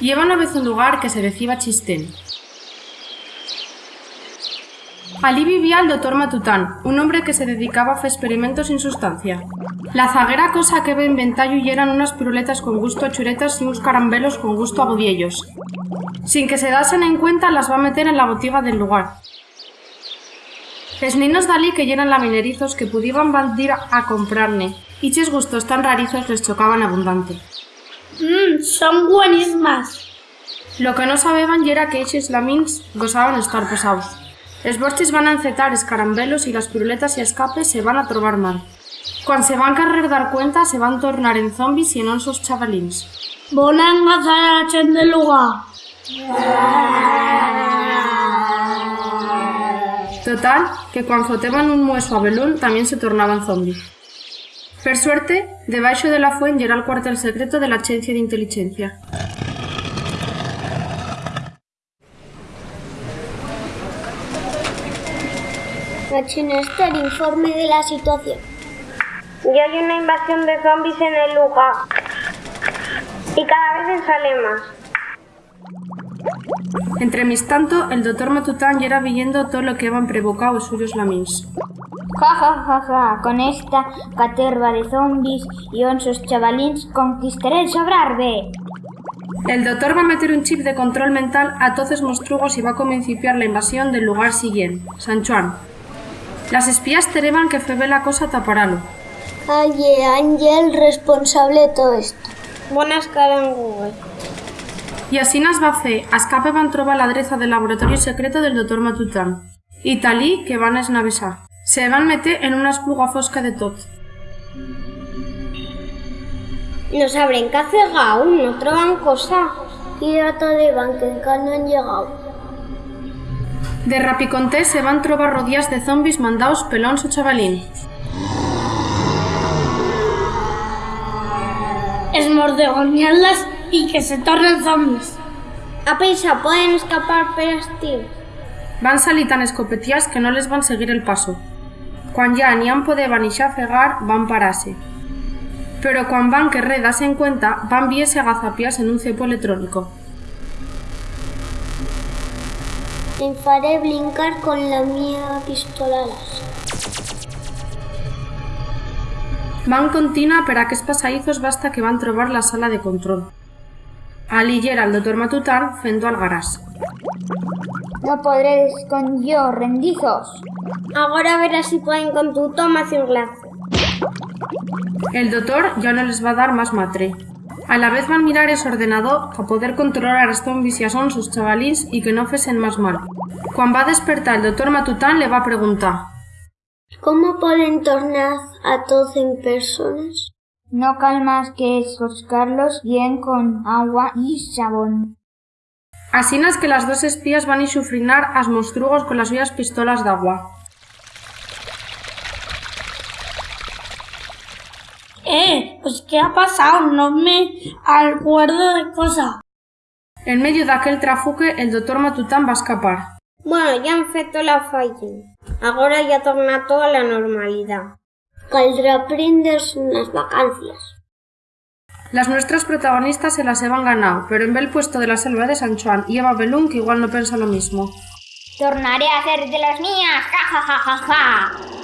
Lleva una vez un lugar que se decía Chistén. Allí vivía el doctor Matután, un hombre que se dedicaba a hacer experimentos sin sustancia. La zaguera cosa que ve inventar y eran unas piruletas con gusto a churetas y unos carambelos con gusto a bodiellos. Sin que se dasen en cuenta, las va a meter en la botiga del lugar. Les niños dalí que llenan laminerizos que pudieran bandir a comprarne, y ches gustos tan rarizos les chocaban abundante. Mmm, son buenísimas. Lo que no sabían era que eches lamins gozaban estar pesados. Les borches van a encetar escarambelos y las piruletas y escapes se van a trobar mal. Cuando se van a querer dar cuenta, se van a tornar en zombies y en sus chavalins. Van a engañar a la gente del lugar. Total, que cuando foteban un mueso a Belún también se tornaban zombies. Per suerte, debaixo de la fuente era el cuartel secreto de la Agencia de Inteligencia. Machinester, informe de la situación. Ya hay una invasión de zombies en el lugar. Y cada vez sale más. Entre mis tanto, el doctor Matután ya era viendo todo lo que habían provocado los suyos lamins. Ja, ja, ja, ja, con esta caterva de zombies y onsos chavalins conquistaré el sobrarbe. El doctor va a meter un chip de control mental a todos los monstruos y va a comenciar la invasión del lugar siguiente, San Juan. Las espías tereban que fue la cosa taparalo. Aye, Ángel responsable de todo esto. Buenas caras en Google. Y así nas va fer, a escape van trobar l'adreça del laboratori secreto del doctor Matután. I talí que van esnavesar. Se van meter en una espluga fosca de tot. No sabrán qué hacer aún, no troban cosa. Y data de van que no han llegado. De rapiconté se van trobar rodillas de zombis mandaos pelóns o chavalín. Esmordegonearlas y que se tornen zombies. A pensa, pueden escapar pero estir. Van salir tan escopetías que no les van seguir el paso. Cuan ya ni han poder ni xafegar, van parase. Pero cuan van que redas en cuenta, van viese agazapias en un cepo electrónico. Me faré brincar con la mía pistola. Van continua per a aquests passadizos basta que van trobar la sala de control. El doctor Matután fendo al garás. No podréis con yo, rendizos. Ahora verás si pueden con tu toma un glazo. El doctor ya no les va a dar más matre. A la vez van mirar ese ordenador para poder controlar a zombies y a son sus chavalins y que no fesen más mal. Cuando va a despertar el doctor Matután le va a preguntar ¿Cómo pueden tornar a todos en personas? No calmas que escoscarlos bien con agua y jabón. Así es que las dos espías van a sufrinar as monstruos con las suyas pistolas de agua. Eh, pues ¿qué ha pasado? No me acuerdo de cosa. En medio de aquel trafuque, el doctor Matután va a escapar. Bueno, ya han feito la falla. Ahora ya torna todo a la normalidad. Caldrá prenderse unas vacancias. Las nuestras protagonistas se las han ganado, pero en el puesto de la selva de San Juan y Eva Belún que igual no piensa lo mismo. Tornaré a hacer de las mías, ja ja ja ja ja.